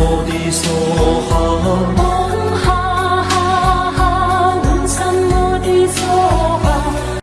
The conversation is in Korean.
어디서 하